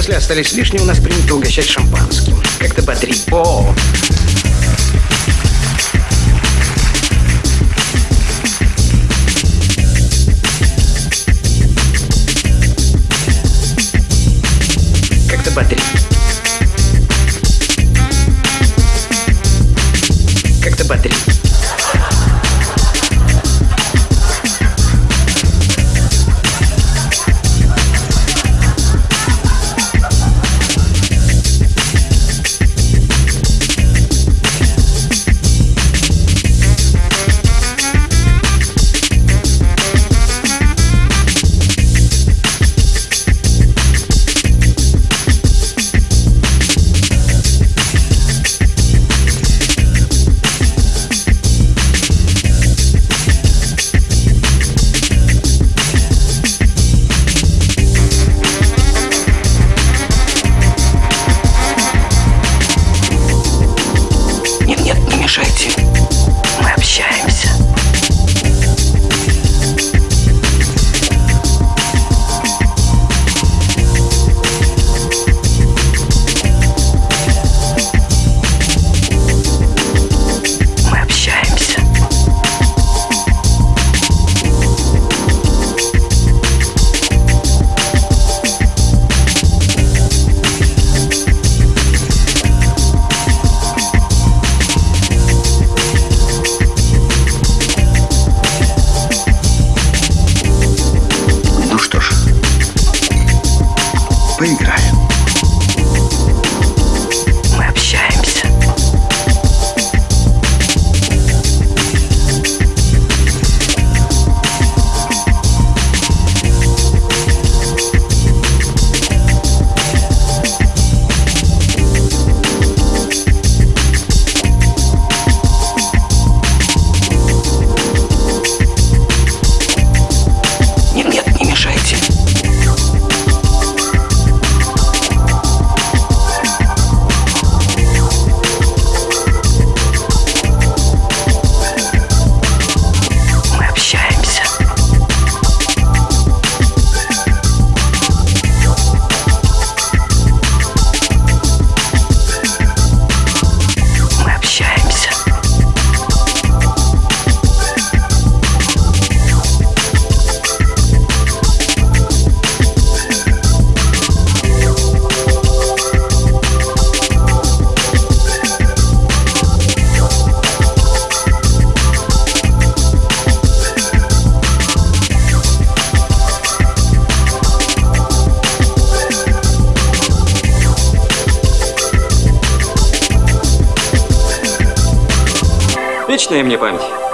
Если остались лишние, у нас принято угощать шампанским. Как-то бодрить. О, как-то бодрить. Как-то бодрить. Вечная мне память.